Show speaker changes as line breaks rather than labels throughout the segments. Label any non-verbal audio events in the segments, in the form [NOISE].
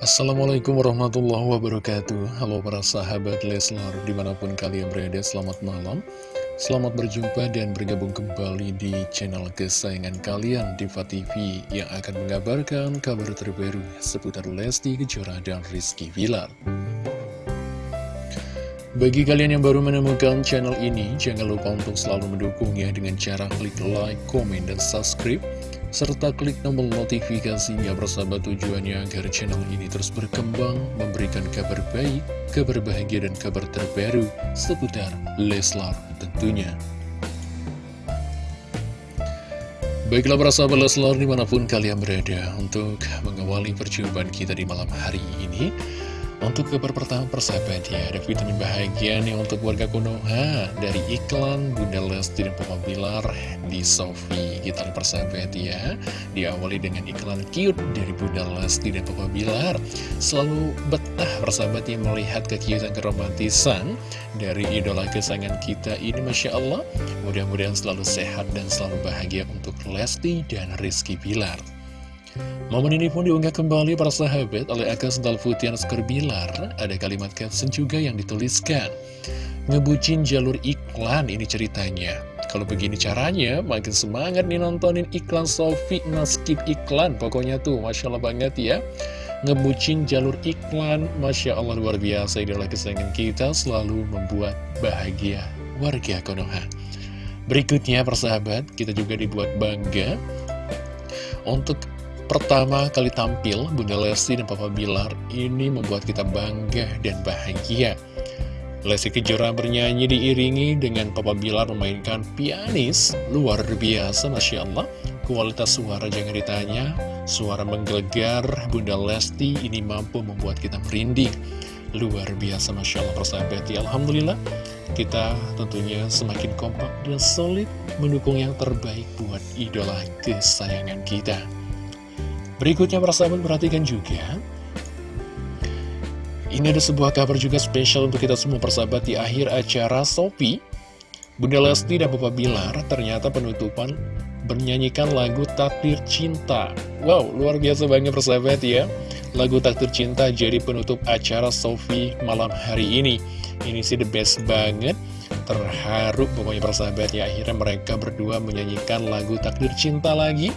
Assalamualaikum warahmatullahi wabarakatuh. Halo para sahabat Leslar Di mana pun kalian berada selamat malam. Selamat berjumpa dan bergabung kembali di channel kesayangan kalian Diva TV Yang akan mengabarkan kabar terbaru seputar Lesti Kejora dan Rizky Vilar bagi kalian yang baru menemukan channel ini, jangan lupa untuk selalu mendukungnya dengan cara klik like, komen, dan subscribe serta klik tombol notifikasinya bersama tujuannya agar channel ini terus berkembang, memberikan kabar baik, kabar bahagia, dan kabar terbaru seputar Leslar tentunya. Baiklah para sahabat Leslar di mana pun kalian berada untuk mengawali perjumpaan kita di malam hari ini. Untuk kabar pertama persahabat ya, ada vitamin bahagia nih untuk warga Konoha dari iklan Bunda Lesti dan Papa Bilar di Sofi. Kita lihat persahabat ya, diawali dengan iklan cute dari Bunda Lesti dan Papa Bilar. Selalu betah persahabat yang melihat kekiutan keromantisan dari idola kesayangan kita ini Masya Allah. Mudah-mudahan selalu sehat dan selalu bahagia untuk Lesti dan Rizky Bilar. Momen ini pun diunggah kembali para sahabat oleh akun sendal putih Bilar. Ada kalimat caption juga yang dituliskan. Ngebucin jalur iklan ini ceritanya. Kalau begini caranya, makin semangat nih nontonin iklan Sofi Naskip iklan. Pokoknya tuh, Masya Allah banget ya. Ngebucin jalur iklan, Masya Allah luar biasa. Idola kesayangan kita selalu membuat bahagia warga Konoha. Berikutnya persahabat, kita juga dibuat bangga untuk pertama kali tampil Bunda Lesti dan Papa Bilar ini membuat kita bangga dan bahagia. Lesti Kejora bernyanyi diiringi dengan Papa Bilar memainkan pianis luar biasa Masya Allah. Kualitas suara jangan ditanya, suara menggelegar Bunda Lesti ini mampu membuat kita merinding. Luar biasa Masya Allah persahabat ya Alhamdulillah kita tentunya semakin kompak dan solid mendukung yang terbaik buat idola kesayangan kita. Berikutnya persahabat perhatikan juga. Ini ada sebuah kabar juga spesial untuk kita semua persahabat di akhir acara Sopi Bunda Lesti dan Bapak Bilar ternyata penutupan bernyanyikan lagu Takdir Cinta. Wow, luar biasa banget persahabat ya. Lagu Takdir Cinta jadi penutup acara Sofi malam hari ini. Ini sih the best banget. Terharu pokoknya persahabat ya. Akhirnya mereka berdua menyanyikan lagu Takdir Cinta lagi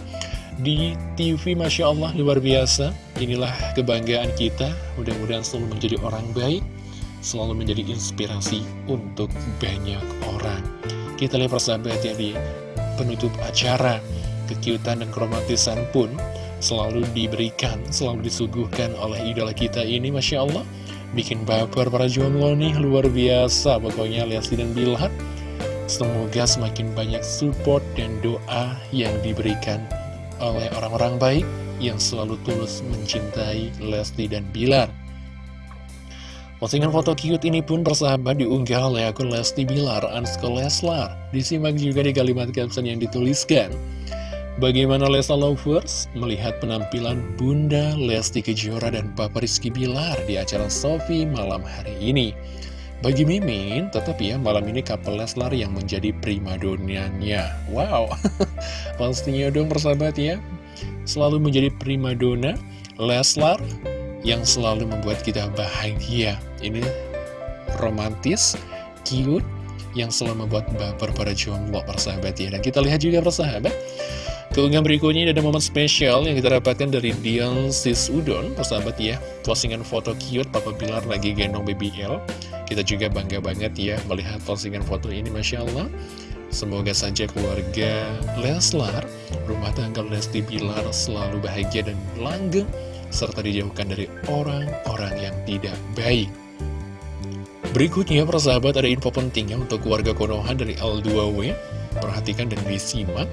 di TV Masya Allah luar biasa. Inilah kebanggaan kita. Mudah-mudahan selalu menjadi orang baik Selalu menjadi inspirasi untuk banyak orang. Kita lihat persahabat ya di penutup acara Kekiutan dan keromantisan pun selalu diberikan Selalu disuguhkan oleh idola kita ini Masya Allah. Bikin baper para jomblo nih luar biasa. Pokoknya Lesti dan Bilhat Semoga semakin banyak support dan doa yang diberikan oleh orang-orang baik yang selalu tulus mencintai Lesti dan Bilar. Postingan foto cute ini pun bersahabat diunggah oleh akun Lesti Bilar Ansko Leslar. Disimak juga di kalimat caption yang dituliskan. Bagaimana Lesa Lovers melihat penampilan Bunda Lesti Kejora dan Papa Rizky Bilar di acara Sofi malam hari ini? Bagi Mimin, tetap ya malam ini couple Leslar yang menjadi primadonanya. Wow, [LAUGHS] pastinya dong persahabat ya. Selalu menjadi primadona Leslar yang selalu membuat kita bahagia. Ini romantis, cute, yang selalu membuat baper para jomblo persahabat ya. Dan kita lihat juga persahabat. Keunggahan berikutnya ada momen spesial yang kita dapatkan dari Dion Sis Udon, persahabat ya. Postingan foto cute Papa Bilar lagi gendong baby L. Kita juga bangga banget ya melihat postingan foto ini, Masya Allah. Semoga saja keluarga Leslar, rumah tangga Lesti Bilar selalu bahagia dan langgeng, serta dijauhkan dari orang-orang yang tidak baik. Berikutnya, persahabat, ada info pentingnya untuk keluarga Konoha dari L2W. Perhatikan dan disimak.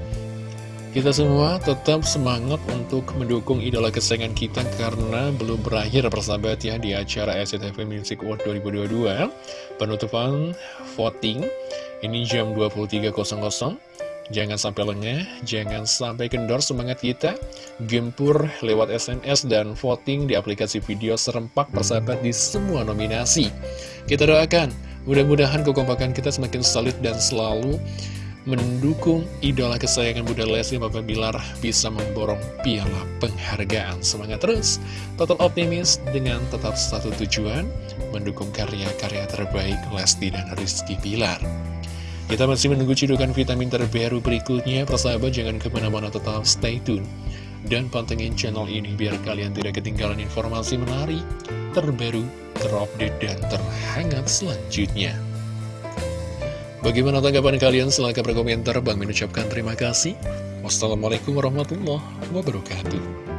Kita semua tetap semangat untuk mendukung idola kesayangan kita karena belum berakhir persahabat ya di acara SCTV Music Award 2022 Penutupan voting ini jam 23.00 Jangan sampai lengah, jangan sampai kendor semangat kita. Gempur lewat SMS dan voting di aplikasi video serempak persahabat di semua nominasi. Kita doakan, mudah-mudahan kekompakan kita semakin solid dan selalu mendukung idola kesayangan Bunda Lesti Papa Bilar bisa memborong piala penghargaan. Semangat terus, total optimis dengan tetap satu tujuan, mendukung karya-karya terbaik Lesti dan Rizky Bilar. Kita masih menunggu cidukan vitamin terbaru berikutnya, persahabat jangan ke mana-mana tetap stay tune. Dan pantengin channel ini biar kalian tidak ketinggalan informasi menarik, terbaru, terupdate, dan terhangat selanjutnya. Bagaimana tanggapan kalian? Silahkan berkomentar. Bang mengucapkan terima kasih. Wassalamualaikum warahmatullahi wabarakatuh.